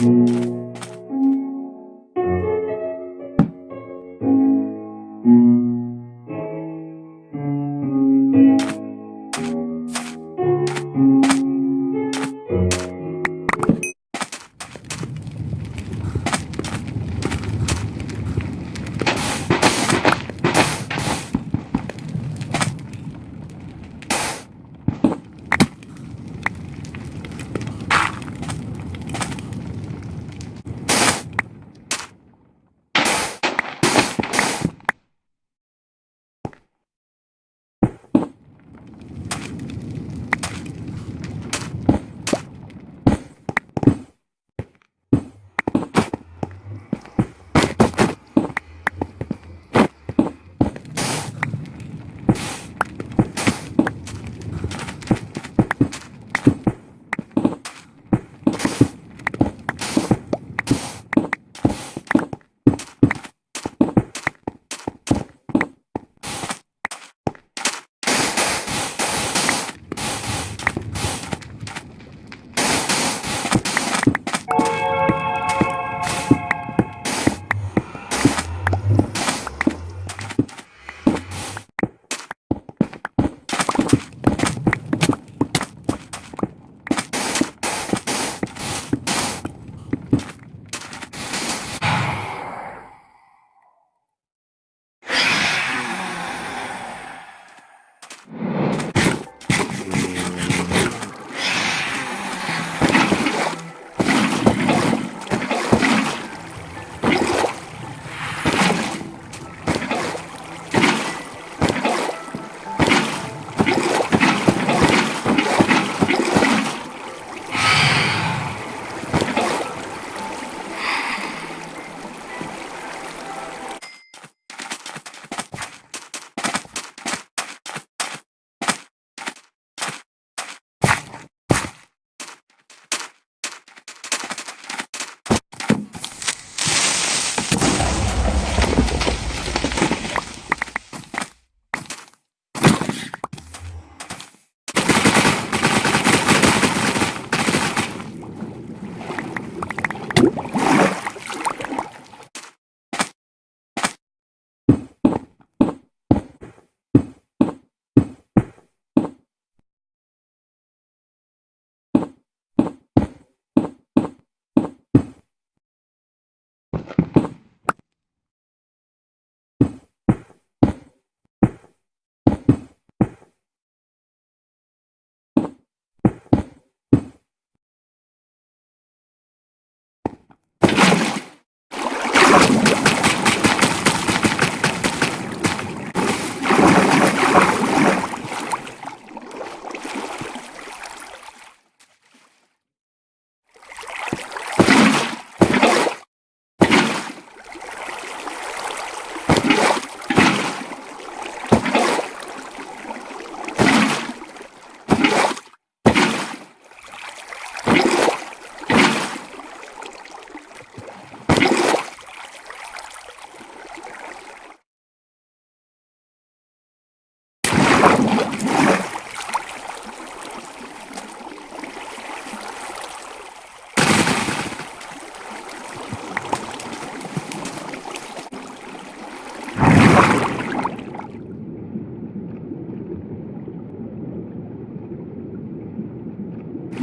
Música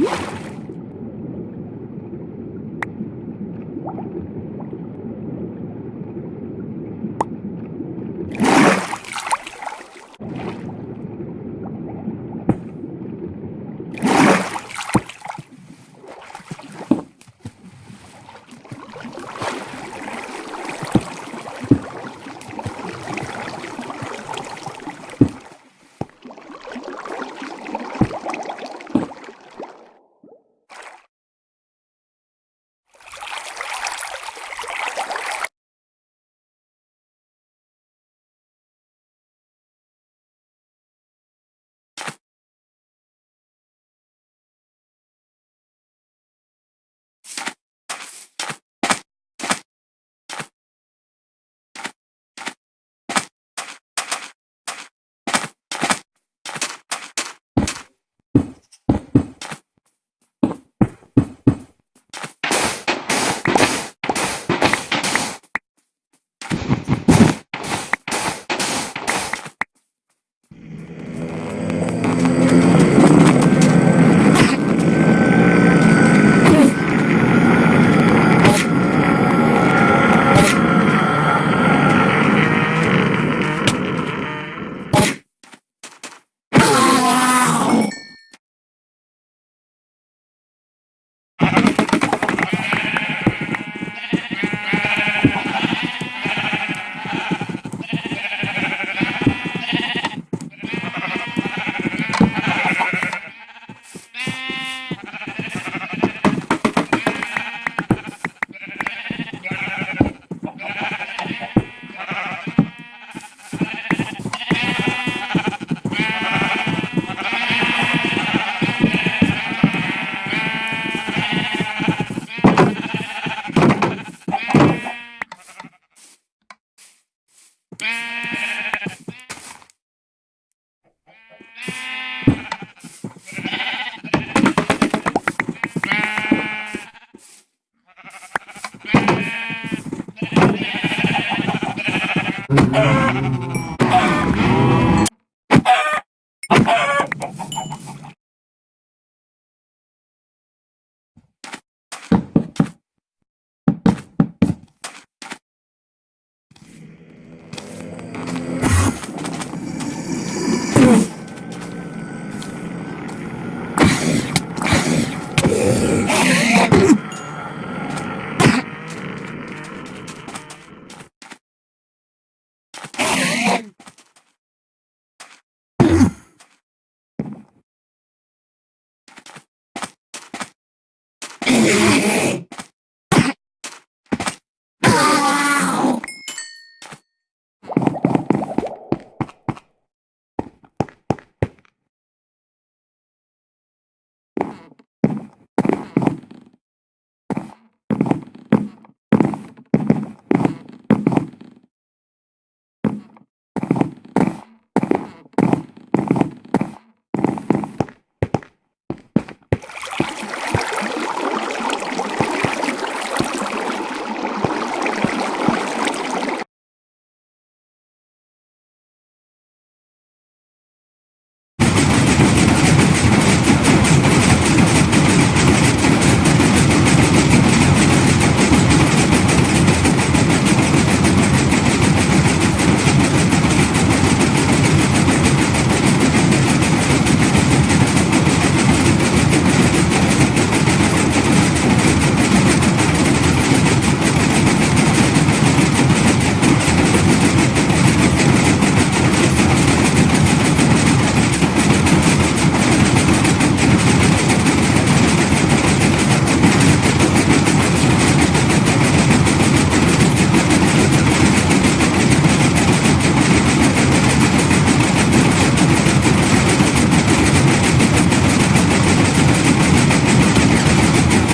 Thank